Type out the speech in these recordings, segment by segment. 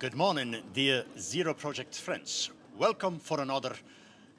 Good morning, dear Zero Project friends. Welcome for another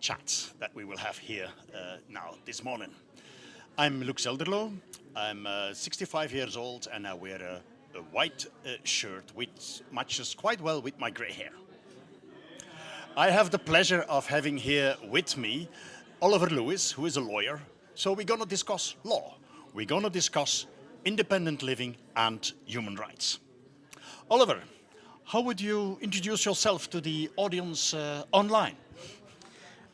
chat that we will have here uh, now this morning. I'm Luk Zelderloo. I'm uh, 65 years old and I wear a, a white uh, shirt which matches quite well with my gray hair. I have the pleasure of having here with me Oliver Lewis, who is a lawyer. So we're going to discuss law. We're going to discuss independent living and human rights. Oliver, how would you introduce yourself to the audience uh, online?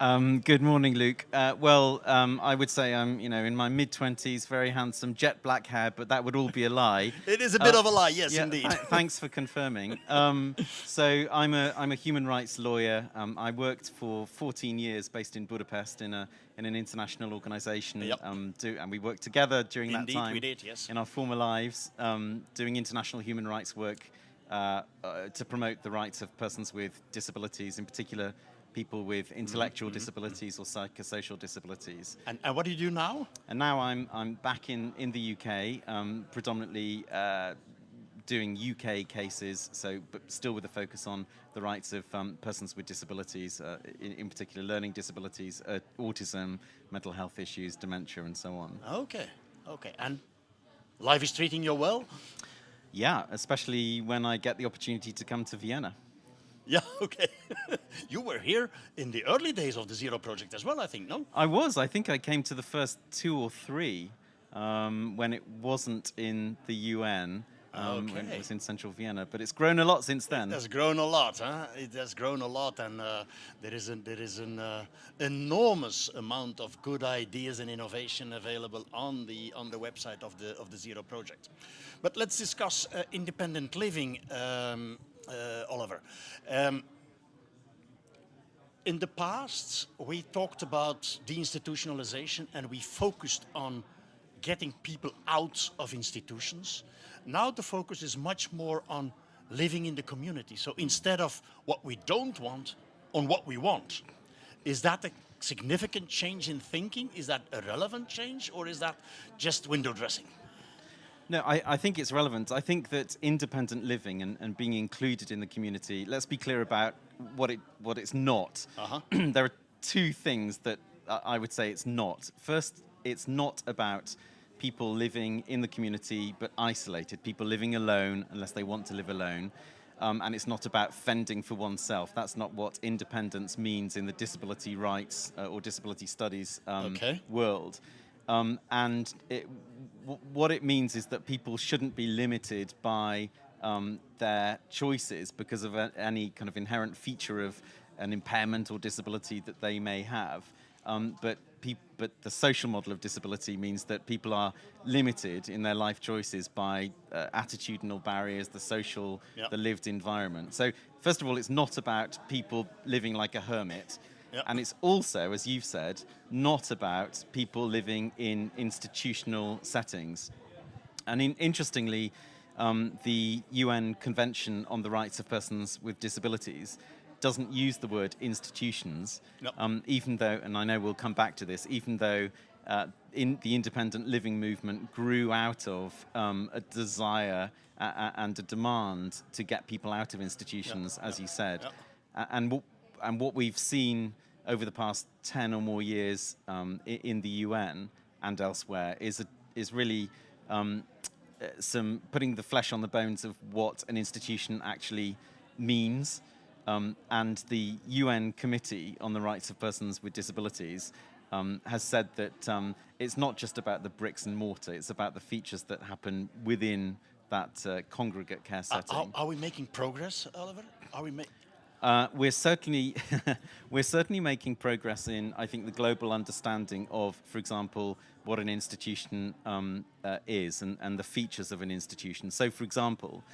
Um, good morning, Luk. Uh, well, um, I would say I'm, you know, in my mid twenties, very handsome, jet black hair, but that would all be a lie. it is a bit uh, of a lie, yes, yeah, indeed. Th thanks for confirming. Um, so I'm a I'm a human rights lawyer. Um, I worked for 14 years, based in Budapest, in a in an international organisation. Yep. Um, do, and we worked together during indeed, that time. we did, yes. In our former lives, um, doing international human rights work uh, uh, to promote the rights of persons with disabilities, in particular people with intellectual mm -hmm. disabilities or psychosocial disabilities. And, and, what do you do now? And now I'm, I'm back in, in the UK, um, predominantly uh, doing UK cases, so but still with a focus on the rights of um, persons with disabilities, uh, in, in, particular learning disabilities, uh, autism, mental health issues, dementia, and so on. Okay, okay. And life is treating you well? Yeah, especially when I get the opportunity to come to Vienna. Yeah, okay. you were here in the early days of the Zero Project as well, I think, no? I was. I think I came to the first two or three um, when it wasn't in the UN. Um, okay. when it was in central Vienna, but it's grown a lot since then. It has grown a lot, huh? It has grown a lot, and uh, there is an, there is an uh, enormous amount of good ideas and innovation available on the on the website of the of the Zero Project. But let's discuss uh, independent living, um, uh, Oliver. Um, in the past, we talked about deinstitutionalization and we focused on getting people out of institutions. Now the focus is much more on living in the community. So instead of what we don't want, on what we want. Is that a significant change in thinking? Is that a relevant change or is that just window dressing? No, I, I, think it's relevant. I think that independent living and, and, being included in the community, let's be clear about what, it, what it's not. Uh -huh. there are two things that I would say it's not. First, it's not about people living in the community but isolated, people living alone unless they want to live alone. Um, and it's not about fending for oneself. That's not what independence means in the disability rights uh, or disability studies um, okay. world. Um, and it, what it means is that people shouldn't be limited by um, their choices because of a, any kind of inherent feature of an impairment or disability that they may have. Um, but, but the social model of disability means that people are limited in their life choices by uh, attitudinal barriers, the social, yep. the lived environment. So first of all, it's not about people living like a hermit. Yep. And it's also, as you've said, not about people living in institutional settings. And in, interestingly, um, the UN Convention on the Rights of Persons with Disabilities doesn't use the word institutions, nope. um, even though, and I know we'll come back to this, even though uh, in the independent living movement grew out of um, a desire and a demand to get people out of institutions, yep. as yep. you said. And, what, and what we've seen over the past 10 or more years um, in the UN and elsewhere is, a, is really um, uh, some putting the flesh on the bones of what an institution actually means um, and the UN Committee on the Rights of Persons with Disabilities um, has said that um, it's not just about the bricks and mortar, it's about the features that happen within that uh, congregate care setting. Are, are, we making progress, Oliver? Are we. Uh, we're certainly we're certainly making progress in I think the global understanding of, for example, what an institution um, uh, is and, and the features of an institution. So, for example,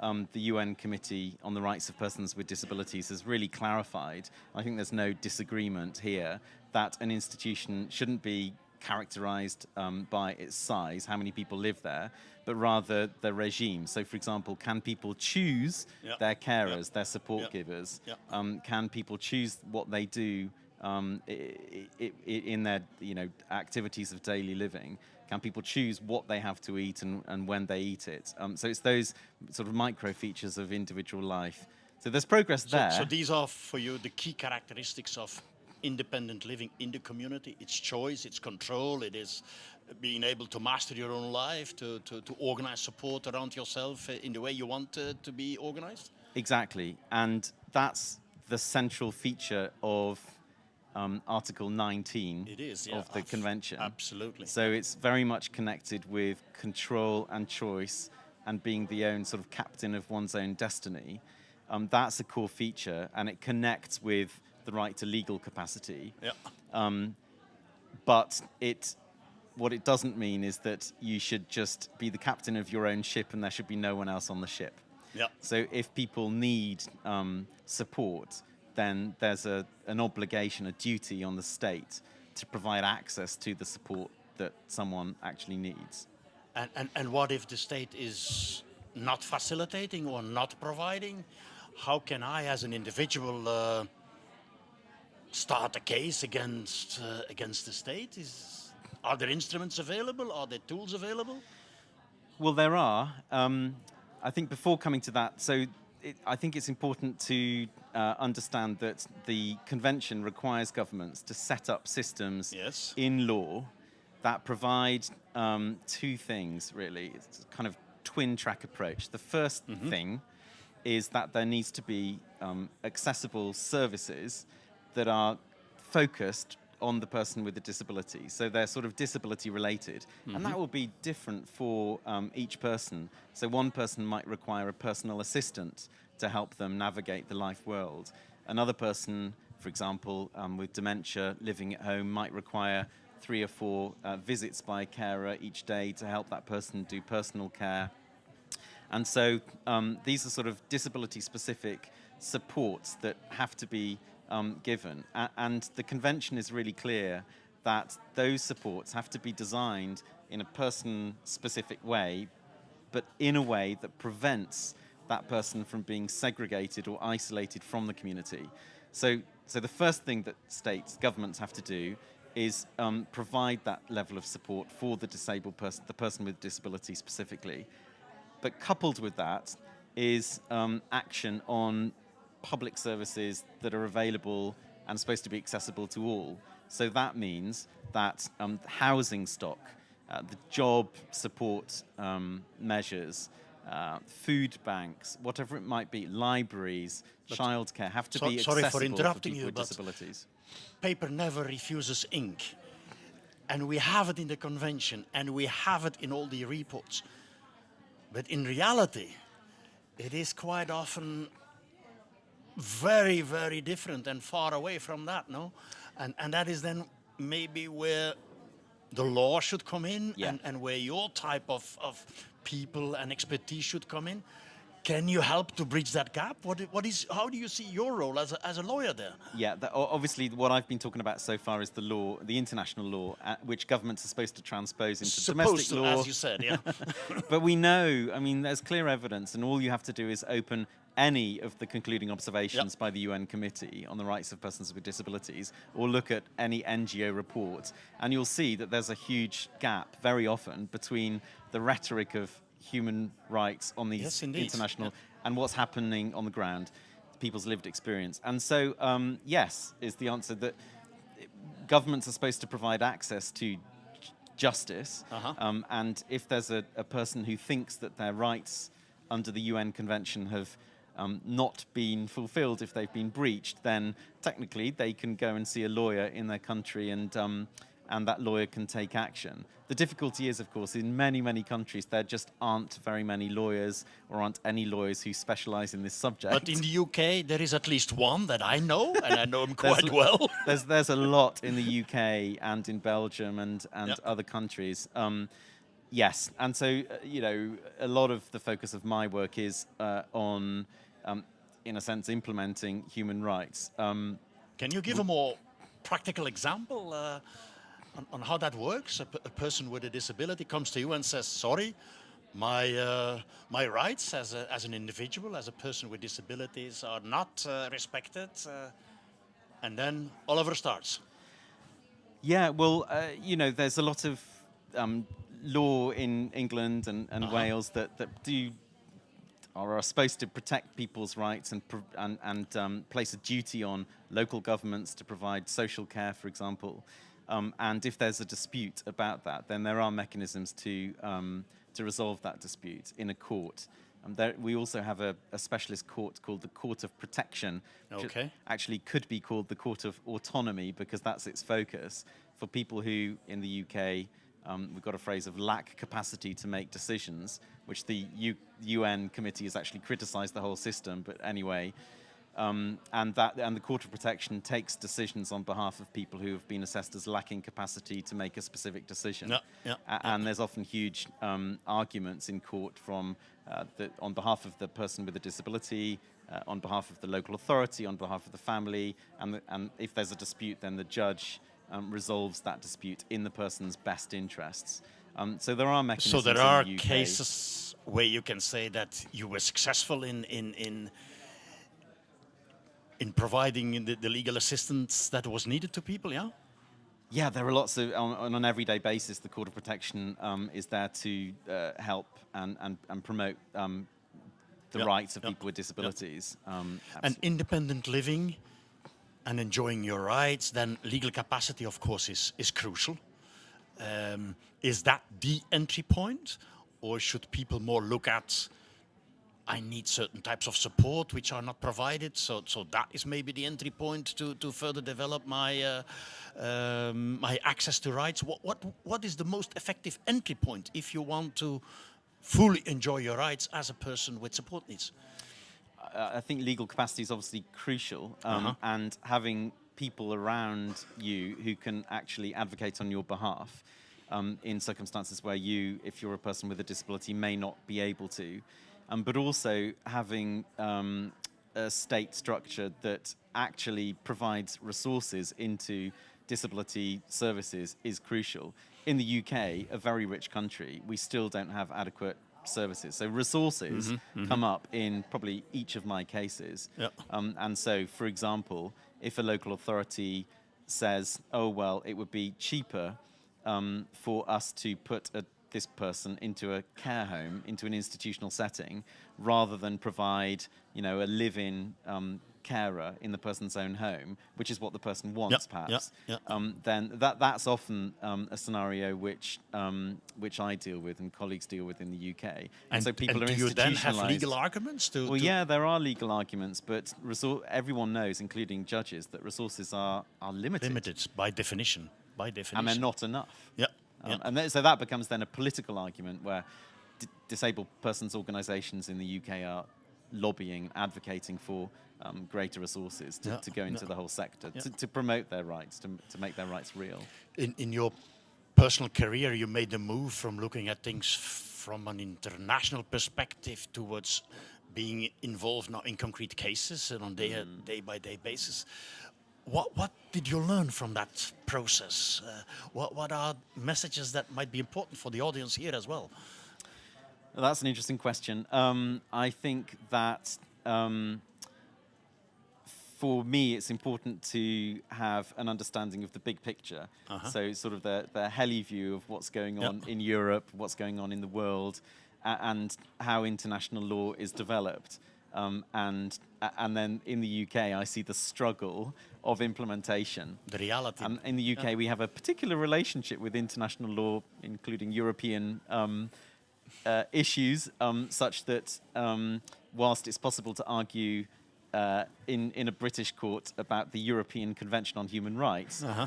um, the UN Committee on the Rights of Persons with Disabilities has really clarified, I think there's no disagreement here, that an institution shouldn't be characterized um, by its size, how many people live there, but rather the regime. So for example, can people choose yep. their carers, yep. their support yep. givers? Um, can people choose what they do um, in their you know activities of daily living? Can people choose what they have to eat and, and when they eat it? Um, so it's those sort of micro features of individual life. So there's progress So, there. so these are for you the key characteristics of independent living in the community. It's choice, it's control, it is being able to master your own life, to, to, to organize support around yourself uh, in the way you want uh, to be organized. Exactly, and that's the central feature of um, Article 19 It is, yeah, of the convention. absolutely. So it's very much connected with control and choice and being the own sort of captain of one's own destiny. Um, that's a core feature, and it connects with the right to legal capacity. Yeah. But it, what it doesn't mean is that you should just be the captain of your own ship and there should be no one else on the ship. Yeah. So if people need um, support, then there's a, an obligation, a duty on the state to provide access to the support that someone actually needs. And, and, and what if the state is not facilitating or not providing? How can I, as an individual, uh, start a case against uh, against the state? Is are there instruments available? Are there tools available? Well, there are. Um, I think before coming to that, so it, I think it's important to uh, understand that the convention requires governments to set up systems Yes. in law that provide um, two things, really. It's a kind of twin track approach. The 1st thing is that there needs to be um, accessible services that are focused on the person with a disability. So they're sort of disability related. And that will be different for um, each person. So one person might require a personal assistant to help them navigate the life world. Another person, for example, um, with dementia living at home might require three or four uh, visits by a carer each day to help that person do personal care. And so um, these are sort of disability specific supports that have to be um, given. A- and the convention is really clear that those supports have to be designed in a person specific way, but in a way that prevents that person from being segregated or isolated from the community. So, so the first thing that states, governments have to do is um, provide that level of support for the disabled person, the person with disability specifically. But coupled with that is um, action on public services that are available and supposed to be accessible to all. So that means that um, housing stock, uh, the job support um, measures, uh, food banks, whatever it might be, libraries, childcare have to So- be sorry for accessible interrupting people you, with disabilities. Paper never refuses ink. And we have it in the convention and we have it in all the reports. But in reality, it is quite often very, very different and far away from that, no? And, and that is then maybe where the law should come in Yeah. and, and where your type of, of people and expertise should come in. Can you help to bridge that gap? What, what is, how do you see your role as a, as a lawyer there? Yeah, that, obviously, what I've been talking about so far is the law, the international law, uh, which governments are supposed to transpose into Supposed domestic to, law. as you said, yeah. but we know, I mean, there's clear evidence, and all you have to do is open any of the concluding observations Yep. by the UN Committee on the Rights of Persons with Disabilities, or look at any NGO report, and you'll see that there's a huge gap very often between the rhetoric of human rights on these Yes, international and what's happening on the ground, people's lived experience. And so, um, yes, is the answer that governments are supposed to provide access to justice. Uh-huh. Um, and if there's a, a person who thinks that their rights under the UN Convention have um, not been fulfilled, if they've been breached, then technically they can go and see a lawyer in their country and, um, and that lawyer can take action. The difficulty is, of course, in many, many countries, there just aren't very many lawyers or aren't any lawyers who specialize in this subject. But in the UK, there is at least one that I know, and I know him quite well. there's there's a lot in the UK and in Belgium and and Yep. other countries. Um, yes, and so uh, you know a lot of the focus of my work is uh, on, um, in a sense, implementing human rights. Um, Can you give a more practical example uh, on, on how that works? A, p- a person with a disability comes to you and says, "Sorry, my uh, my rights as a, as an individual, as a person with disabilities, are not uh, respected." Uh, and then Oliver starts. Yeah, well, uh, you know, there's a lot of um, law in England and, and Uh-huh. Wales that, that do or are supposed to protect people's rights and, and, and um, place a duty on local governments to provide social care, for example. Um, and if there's a dispute about that, then there are mechanisms to, um, to resolve that dispute in a court. Um, there, we also have a, a specialist court called the Court of Protection, which Okay. actually could be called the Court of Autonomy because that's its focus for people who in the UK um, we've got a phrase of lack capacity to make decisions, which the U- UN committee has actually criticised the whole system. But anyway, um, and that and the Court of Protection takes decisions on behalf of people who have been assessed as lacking capacity to make a specific decision. Yeah, yeah, A- And there's often huge um, arguments in court from uh, the, on behalf of the person with a disability, uh, on behalf of the local authority, on behalf of the family, and, the, and if there's a dispute, then the judge um, resolves that dispute in the person's best interests. Um, so there are So mechanisms. there in are the UK. cases where you can say that you were successful in in in in providing the, the legal assistance that was needed to people. Yeah. Yeah, there are lots of on, on an everyday basis. The Court of Protection um, is there to uh, help and and, and promote um, the Yeah, rights of yeah, people with disabilities. Um, And independent living and enjoying your rights, then legal capacity, of course, is, is crucial. Um, is that the entry point? Or should people more look at, I need certain types of support which are not provided, so, so that is maybe the entry point to, to further develop my, uh, um, my access to rights? What, what, what is the most effective entry point if you want to fully enjoy your rights as a person with support needs? uh, I think legal capacity is obviously crucial, um, Uh-huh. and having people around you who can actually advocate on your behalf um, in circumstances where you, if you're a person with a disability, may not be able to, um, but also having um, a state structure that actually provides resources into disability services is crucial. In the UK, a very rich country, we still don't have adequate services. So resources come up in probably each of my cases. Yep. Um, and so, for example, if a local authority says, oh, well, it would be cheaper um, for us to put a, this person into a care home, into an institutional setting, rather than provide, you know, a live-in um, carer in the person's own home, which is what the person wants, yeah, perhaps. yeah. Um, then that that's often um, a scenario which um, which I deal with and colleagues deal with in the UK. And, so people and are do you then have legal arguments to? Well, to- yeah, there are legal arguments, but everyone knows, including judges, that resources are, are limited, limited by definition. By definition. and they're not enough. Yeah. Um, yeah. And then, so that becomes then a political argument where d- disabled persons' organisations in the UK are lobbying, advocating for um, greater resources to, to go into yeah. the whole sector, Yeah. to, to promote their rights, to, to make their rights real. in, in your personal career, you made the move from looking at things from an international perspective towards being involved now in concrete cases and on day Mm. day by day basis. What what did you learn from that process? Uh, what what are messages that might be important for the audience here as well? Well, that's an interesting question. Um, I think that um, for me, it's important to have an understanding of the big picture. So, sort of the, the heli view of what's going Yep. on in Europe, what's going on in the world, and how international law is developed. Um, and and then in the UK, I see the struggle of implementation. The reality. And in the UK, we have a particular relationship with international law, including European um, uh, issues, um, such that um, whilst it's possible to argue uh, in, in a British court about the European Convention on Human Rights, Uh-huh.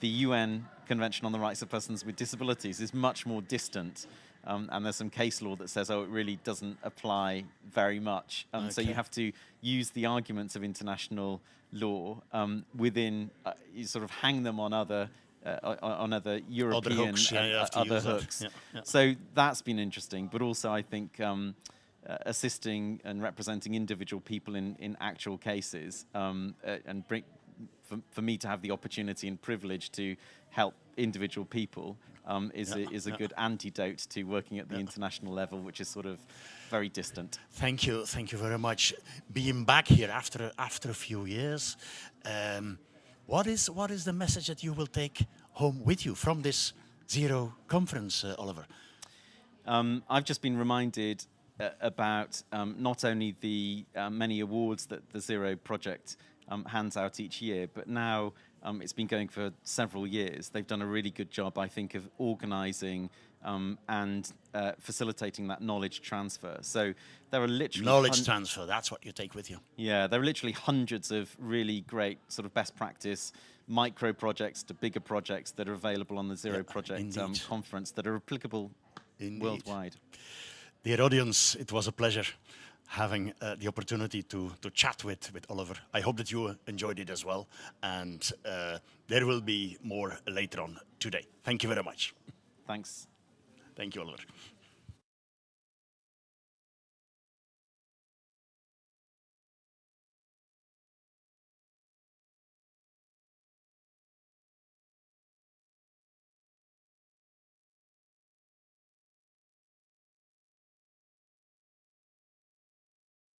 the UN Convention on the Rights of Persons with Disabilities is much more distant. Um, and there's some case law that says, oh, it really doesn't apply very much. Um, So you have to use the arguments of international law um, within, uh, you sort of hang them on other. Uh, on- other European hooks, yeah, and, you have uh, other hooks, Yeah, yeah. so that's been interesting. But also, I think um, uh, assisting and representing individual people in, in actual cases um, uh, and bring, for, for me to have the opportunity and privilege to help individual people um, is, Yeah, a, is a good antidote to working at the international level, which is sort of very distant. Thank you, thank you very much. Being back here after after a few years, um, what is what is the message that you will take home with you from this Zero conference, uh, Oliver? Um, I've just been reminded uh, about um, not only the uh, many awards that the Zero Project um, hands out each year, but now um, it's been going for several years. They've done a really good job, I think, of organising um, and uh, facilitating that knowledge transfer. So there are literally Knowledge transfer, that's what you take with you. yeah, there are literally hundreds of really great sort of best practice micro projects to bigger projects that are available on the Zero Yeah, Project um, conference that are applicable Indeed. worldwide. Dear audience, it was a pleasure having uh, the opportunity to, to chat with, with Oliver. I hope that you enjoyed it as well. And uh, there will be more later on today. Thank you very much. Thanks. Thank you, Oliver.